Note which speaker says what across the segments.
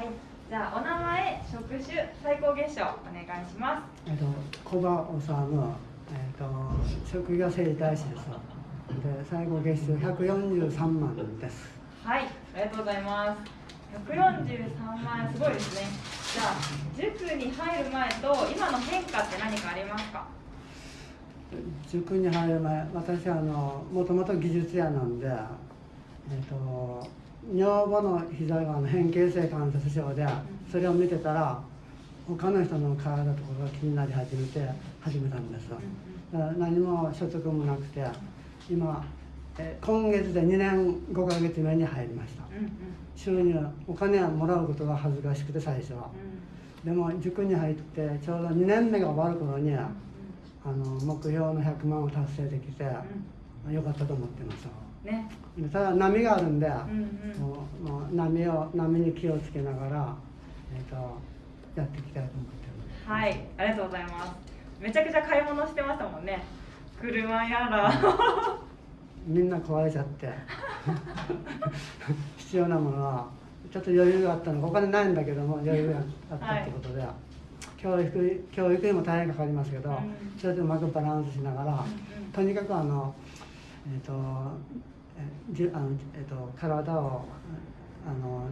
Speaker 1: はい。じゃあお名前職種最高月賞お願いします。
Speaker 2: えっと小葉治えっと職業整体師ですで最高月収143万です。
Speaker 1: はい。ありがとうございます。143万円すごいですね。じゃあ塾に入る前と今の変化って何かありますか？
Speaker 2: 塾に入る前私はあのもともと技術屋なんで、えっと女房の膝が変形性関節症でそれを見てたら他の人の体とかが気になり始めて始めたんですだから何も所得もなくて今え今月で2年5ヶ月目に入りました。収入お金はもらうことが恥ずかしくて最初は。でも塾に入ってちょうど2年目が終わる頃にあの目標の100万を達成できてよかったと思ってます
Speaker 1: ね。
Speaker 2: ただ波があるんで、
Speaker 1: うんうん。
Speaker 2: もうもう波を波に気をつけながら、えー、とやっていきたいと思ってます。
Speaker 1: はいありがとうございます。めちゃくちゃ買い物してましたもんね。車やら。
Speaker 2: みんな壊れちゃって。必要なものはちょっと余裕があったの。お金ないんだけども余裕があったってことで、教育教育にも大変かかりますけど、
Speaker 1: うん。
Speaker 2: それでうまくバランスしながら、
Speaker 1: うんうん。
Speaker 2: とにかくあの、えーとえじゅあのえー、と体をあの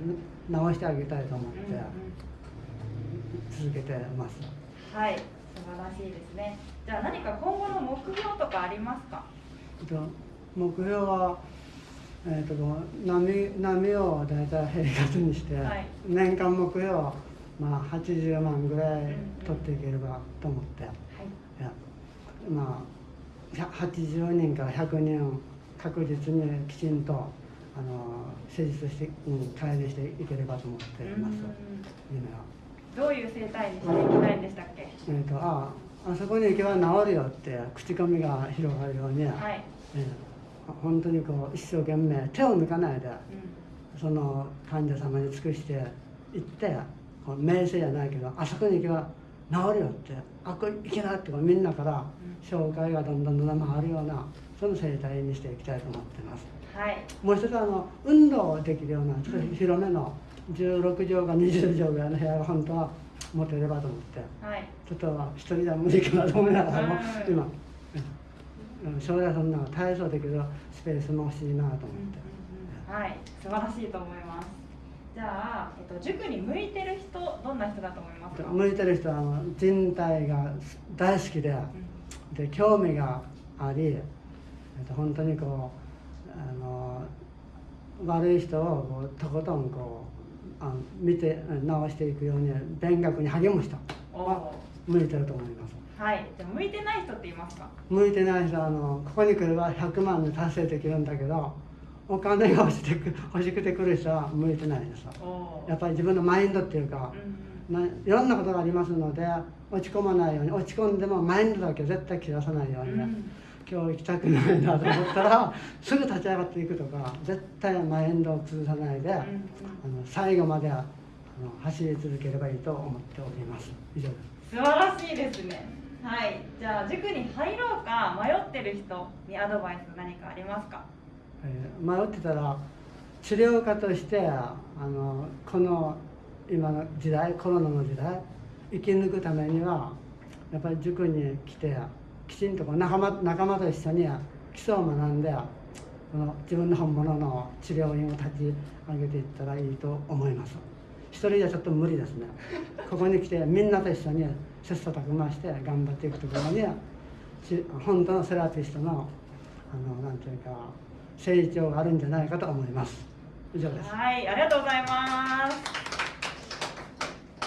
Speaker 2: 直してあげたいと思って続けてます。
Speaker 1: はい素晴らしいですね。じゃあ何か今後の目標とかありますか？
Speaker 2: えっと目標は、えー、と波波を大体平活にして、
Speaker 1: はい。
Speaker 2: 年間目標、まあ、80万ぐらい取っていければと思って、
Speaker 1: はい。
Speaker 2: いやまあ100 80人から100人確実にきちんとあの施術して、うん、帰りしていければと思っています、夢は。
Speaker 1: どういう生態にしていきたいんでしたっけ？
Speaker 2: えー、とああそこに行けば治るよって口コミが広がるように、
Speaker 1: はい、
Speaker 2: えー本当にこう一生懸命手を抜かないで
Speaker 1: う
Speaker 2: その患者様に尽くして行ってこう名声じゃないけどあそこに行けば治るよってあこ行けなってみんなから紹介がどんどんどんどん回るようなその生態にしていきたいと思ってます。
Speaker 1: ん、はい。
Speaker 2: もう一つはあの運動できるようなちょっと広めの16畳か20畳ぐらいの部屋が本当は持てればと思って。
Speaker 1: はい。
Speaker 2: ちょっと一人では無理かなと思いながらも
Speaker 1: うん
Speaker 2: 今うん。将来そんな体操できるスペースも欲しいなと思って。
Speaker 1: はい。素晴らしいと思いますじゃあ、えっと、塾に向いてる人どんな人だと思いますか、
Speaker 2: 向いてる人はあの人体が大好きでで興味がありえっと本当にこうあの悪い人をこうとことんこうあ見て直していくように勉学に励む人
Speaker 1: お
Speaker 2: は
Speaker 1: お
Speaker 2: 向いてると思います。
Speaker 1: はい。じゃあ向いてない人って言いますか？
Speaker 2: 向いてない人はあのここに来れば100万で達成できるんだけどお金が欲しくて欲しくて来る人は向いてないですやっぱり自分のマインドっていうか、
Speaker 1: うん
Speaker 2: いろんなことがありますので落ち込まないように落ち込んでもマインドだけ絶対切らさないように、
Speaker 1: うん。
Speaker 2: 今日行きたくないなと思ったら すぐ立ち上がっていくとか絶対マインドを崩さないで、あの最後まであの走り続ければいいと思っております。以上です。
Speaker 1: 素晴らしいですね。はい。じゃあ塾に入ろうか迷ってる人にアドバイス何かありますか？
Speaker 2: えー迷ってたら治療家としてあのこの今の時代コロナの時代生き抜くためにはやっぱり塾に来てきちんと仲間仲間と一緒に基礎を学んでこの自分の本物の治療院を立ち上げていったらいいと思います。一人じゃちょっと無理ですね。ここに来てみんなと一緒に切磋琢磨して頑張っていくところに本当のセラピストのあのなんていうか成長があるんじゃないかと思います。以上です。
Speaker 1: はいありがとうございます。